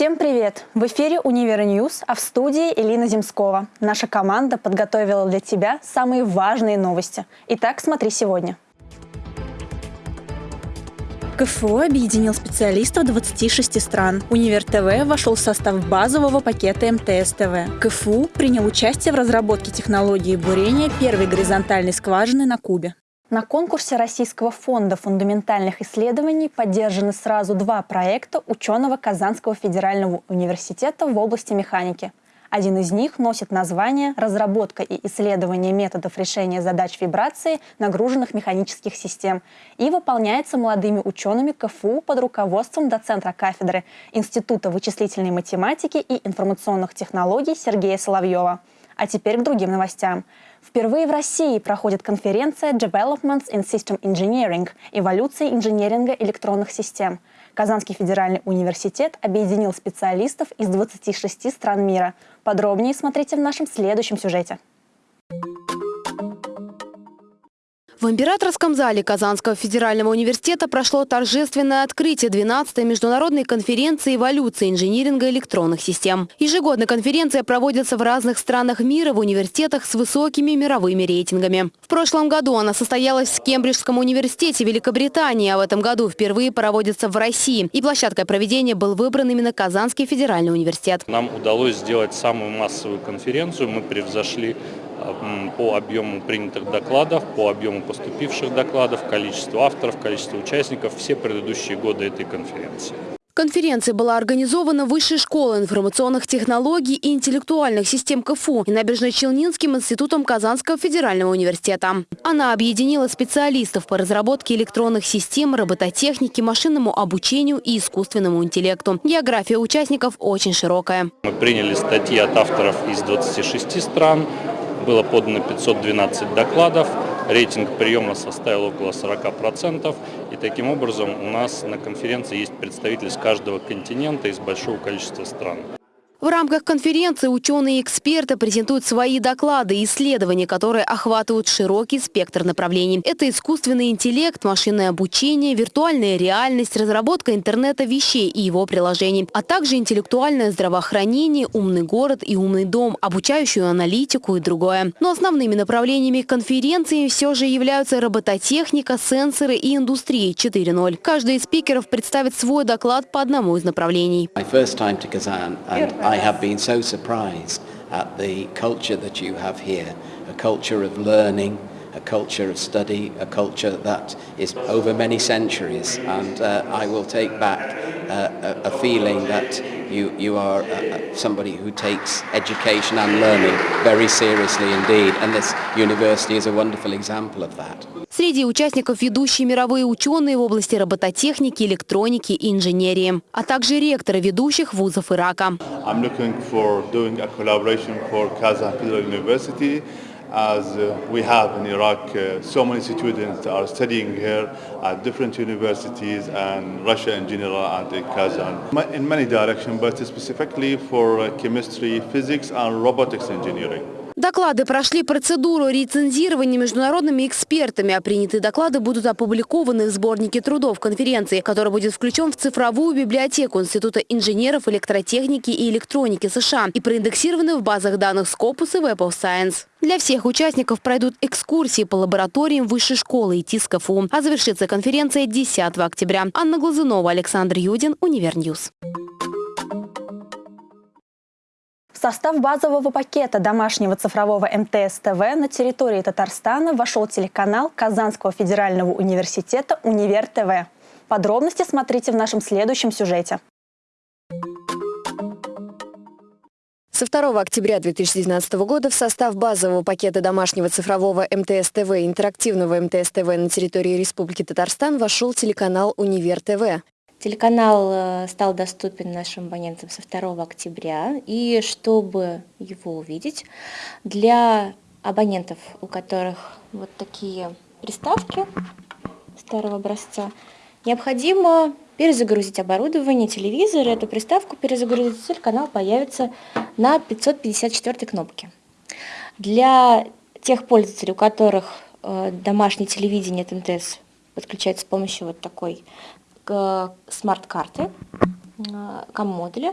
Всем привет! В эфире «Универ News», а в студии Элина Земскова. Наша команда подготовила для тебя самые важные новости. Итак, смотри сегодня. КФУ объединил специалистов 26 стран. Универ ТВ вошел в состав базового пакета МТС ТВ. КФУ принял участие в разработке технологии бурения первой горизонтальной скважины на Кубе. На конкурсе Российского фонда фундаментальных исследований поддержаны сразу два проекта ученого Казанского федерального университета в области механики. Один из них носит название «Разработка и исследование методов решения задач вибрации нагруженных механических систем» и выполняется молодыми учеными КФУ под руководством доцентра кафедры Института вычислительной математики и информационных технологий Сергея Соловьева. А теперь к другим новостям. Впервые в России проходит конференция Developments in System Engineering – эволюция инженеринга электронных систем. Казанский федеральный университет объединил специалистов из 26 стран мира. Подробнее смотрите в нашем следующем сюжете. В императорском зале Казанского федерального университета прошло торжественное открытие 12-й международной конференции эволюции инжиниринга электронных систем. Ежегодно конференция проводится в разных странах мира в университетах с высокими мировыми рейтингами. В прошлом году она состоялась в Кембриджском университете Великобритании, а в этом году впервые проводится в России. И площадкой проведения был выбран именно Казанский федеральный университет. Нам удалось сделать самую массовую конференцию. Мы превзошли по объему принятых докладов, по объему поступивших докладов, количеству авторов, количеству участников все предыдущие годы этой конференции. Конференция была организована Высшей школой информационных технологий и интеллектуальных систем КФУ и Набережно-Челнинским институтом Казанского федерального университета. Она объединила специалистов по разработке электронных систем, робототехнике, машинному обучению и искусственному интеллекту. География участников очень широкая. Мы приняли статьи от авторов из 26 стран, было подано 512 докладов, рейтинг приема составил около 40%. И таким образом у нас на конференции есть представители с каждого континента из большого количества стран. В рамках конференции ученые и эксперты презентуют свои доклады и исследования, которые охватывают широкий спектр направлений. Это искусственный интеллект, машинное обучение, виртуальная реальность, разработка интернета вещей и его приложений, а также интеллектуальное здравоохранение, умный город и умный дом, обучающую аналитику и другое. Но основными направлениями конференции все же являются робототехника, сенсоры и индустрия 4.0. Каждый из спикеров представит свой доклад по одному из направлений. I have been so surprised at the culture that you have here, a culture of learning, a culture of study, a culture that is over many centuries. And uh, I will take back uh, a, a feeling that you, you are uh, somebody who takes education and learning very seriously indeed. And this university is a wonderful example of that. Среди участников ведущие мировые ученые в области робототехники, электроники и инженерии, а также ректоры ведущих вузов Ирака. I'm looking for doing a collaboration for Kazakh Federal University as uh, we have in Iraq uh, so many students are studying here at different universities and Russia in general and in Kazan in many directions but specifically for uh, chemistry, physics and robotics engineering. Доклады прошли процедуру рецензирования международными экспертами, а принятые доклады будут опубликованы в сборнике трудов конференции, который будет включен в цифровую библиотеку Института инженеров электротехники и электроники США и проиндексированы в базах данных Scopus и Web of Science. Для всех участников пройдут экскурсии по лабораториям Высшей школы и ТИСКФУ. А завершится конференция 10 октября. Анна Глазунова, Александр Юдин, Универ News. Состав базового пакета домашнего цифрового МТС-ТВ на территории Татарстана вошел телеканал Казанского федерального университета «Универ ТВ». Подробности смотрите в нашем следующем сюжете. Со 2 октября 2019 года в состав базового пакета домашнего цифрового МТС-ТВ интерактивного МТС-ТВ на территории Республики Татарстан вошел телеканал «Универ ТВ». Телеканал э, стал доступен нашим абонентам со 2 октября, и чтобы его увидеть, для абонентов, у которых вот такие приставки старого образца, необходимо перезагрузить оборудование, телевизор, эту приставку перезагрузить, телеканал появится на 554 кнопке. Для тех пользователей, у которых э, домашнее телевидение от МТС подключается с помощью вот такой смарт-карты. кам-модуля,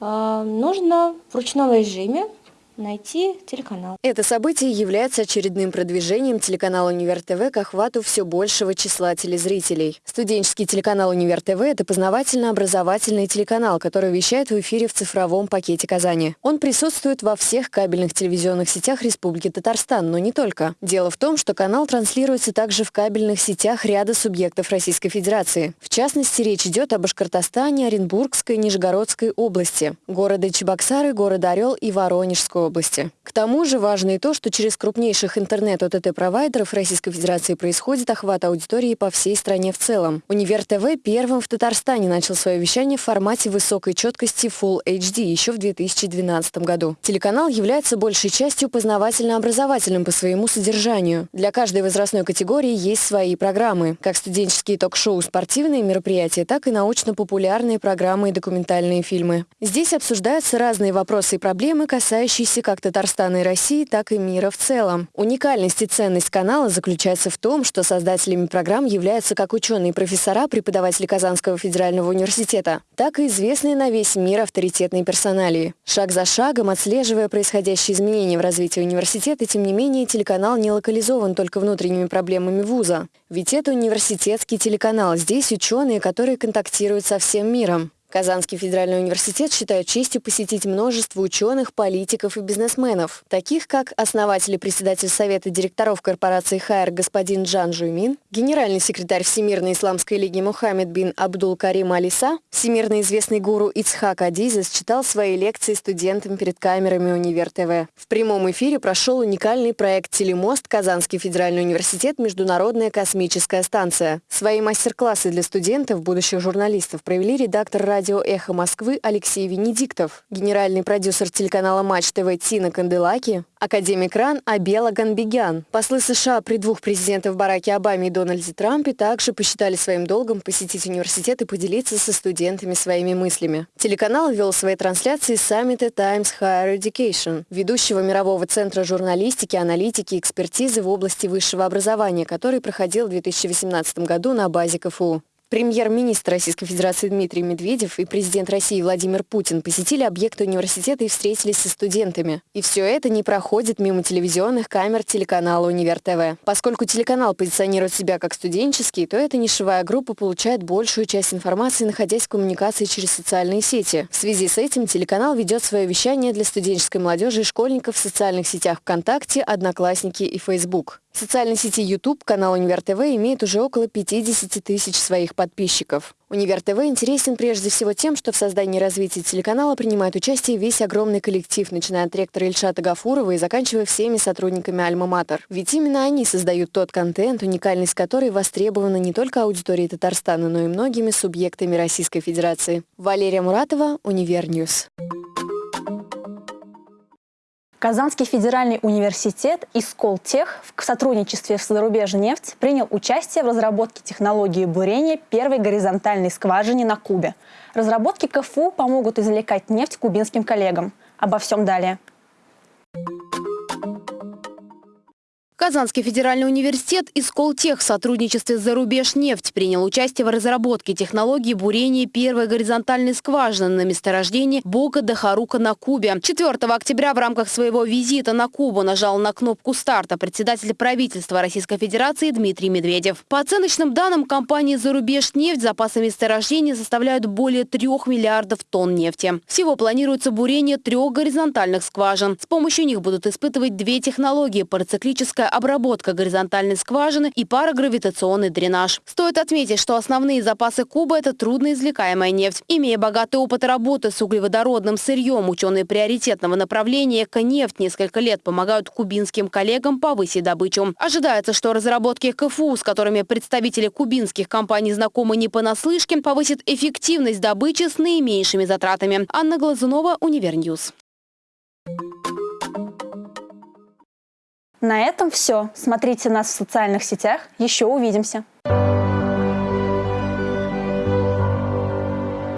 нужно в ручном режиме найти телеканал. Это событие является очередным продвижением телеканала «Универ ТВ» к охвату все большего числа телезрителей. Студенческий телеканал «Универ ТВ» — это познавательно-образовательный телеканал, который вещает в эфире в цифровом пакете Казани. Он присутствует во всех кабельных телевизионных сетях Республики Татарстан, но не только. Дело в том, что канал транслируется также в кабельных сетях ряда субъектов Российской Федерации. В частности, речь идет об Башкортостане, Оренбургской, Нижегородской области, города Чебоксары, города Орел и Воронежской области. К тому же важно и то, что через крупнейших интернет-ОТТ-провайдеров Российской Федерации происходит охват аудитории по всей стране в целом. Универ ТВ первым в Татарстане начал свое вещание в формате высокой четкости Full HD еще в 2012 году. Телеканал является большей частью познавательно-образовательным по своему содержанию. Для каждой возрастной категории есть свои программы, как студенческие ток-шоу, спортивные мероприятия, так и научно-популярные программы и документальные фильмы. Здесь обсуждаются разные вопросы и проблемы, касающиеся гости как Татарстана и России, так и мира в целом. Уникальность и ценность канала заключается в том, что создателями программ являются как ученые и профессора, преподаватели Казанского федерального университета, так и известные на весь мир авторитетные персоналии. Шаг за шагом, отслеживая происходящие изменения в развитии университета, тем не менее телеканал не локализован только внутренними проблемами вуза. Ведь это университетский телеканал. Здесь ученые, которые контактируют со всем миром. Казанский федеральный университет считает честью посетить множество ученых, политиков и бизнесменов, таких как основатель и председатель Совета директоров корпорации «Хайр» господин Джан Жуймин, генеральный секретарь Всемирной исламской лиги Мухаммед бин Абдул Карим Алиса, всемирно известный гуру Ицхак Адизес читал свои лекции студентам перед камерами Универ ТВ. В прямом эфире прошел уникальный проект «Телемост» Казанский федеральный университет «Международная космическая станция». Свои мастер-классы для студентов, будущих журналистов, провели редактор радио «Эхо Москвы» Алексей Венедиктов, генеральный продюсер телеканала «Матч ТВ» Тина Канделаки, академик РАН Абела Ганбегян. Послы США при двух президентах Бараке Обаме и Дональде Трампе также посчитали своим долгом посетить университет и поделиться со студентами своими мыслями. Телеканал вел свои трансляции саммита Times Higher Education, ведущего мирового центра журналистики, аналитики и экспертизы в области высшего образования, который проходил в 2018 году на базе КФУ. Премьер-министр Российской Федерации Дмитрий Медведев и президент России Владимир Путин посетили объекты университета и встретились со студентами. И все это не проходит мимо телевизионных камер телеканала «Универ ТВ». Поскольку телеканал позиционирует себя как студенческий, то эта нишевая группа получает большую часть информации, находясь в коммуникации через социальные сети. В связи с этим телеканал ведет свое вещание для студенческой молодежи и школьников в социальных сетях ВКонтакте, Одноклассники и Facebook. В социальной сети YouTube канал Универ ТВ имеет уже около 50 тысяч своих подписчиков. Универ ТВ интересен прежде всего тем, что в создании и развитии телеканала принимает участие весь огромный коллектив, начиная от ректора Ильшата Гафурова и заканчивая всеми сотрудниками Альма-Матер. Ведь именно они создают тот контент, уникальность который востребована не только аудиторией Татарстана, но и многими субъектами Российской Федерации. Валерия Муратова, Универ News. Казанский федеральный университет и Сколтех в сотрудничестве с «Зарубежнефть» принял участие в разработке технологии бурения первой горизонтальной скважины на Кубе. Разработки КФУ помогут извлекать нефть кубинским коллегам. Обо всем далее. Казанский федеральный университет и Сколтех в сотрудничестве с «Зарубежнефть» принял участие в разработке технологии бурения первой горизонтальной скважины на месторождении Бока де Харука на Кубе. 4 октября в рамках своего визита на Кубу нажал на кнопку старта председатель правительства Российской Федерации Дмитрий Медведев. По оценочным данным компании «Зарубежнефть» запасы месторождения составляют более 3 миллиардов тонн нефти. Всего планируется бурение трех горизонтальных скважин. С помощью них будут испытывать две технологии – парациклическая обработка горизонтальной скважины и парагравитационный дренаж. Стоит отметить, что основные запасы Кубы – это трудноизвлекаемая нефть. Имея богатый опыт работы с углеводородным сырьем, ученые приоритетного направления «Эко-нефть» несколько лет помогают кубинским коллегам повысить добычу. Ожидается, что разработки КФУ, с которыми представители кубинских компаний знакомы не понаслышке, повысит эффективность добычи с наименьшими затратами. Анна Глазунова, Универ News. На этом все. Смотрите нас в социальных сетях. Еще увидимся.